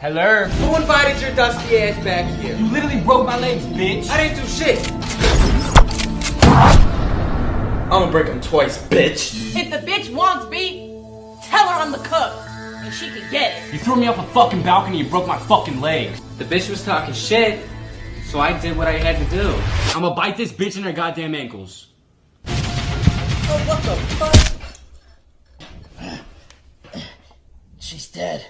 Hello? Who invited your dusty ass back here? You literally broke my legs, bitch. I didn't do shit. I'm gonna break him twice, bitch. If the bitch wants me, tell her I'm the cook. And she can get it. You threw me off a fucking balcony and broke my fucking legs. The bitch was talking shit, so I did what I had to do. I'ma bite this bitch in her goddamn ankles. Oh, what the fuck? She's dead.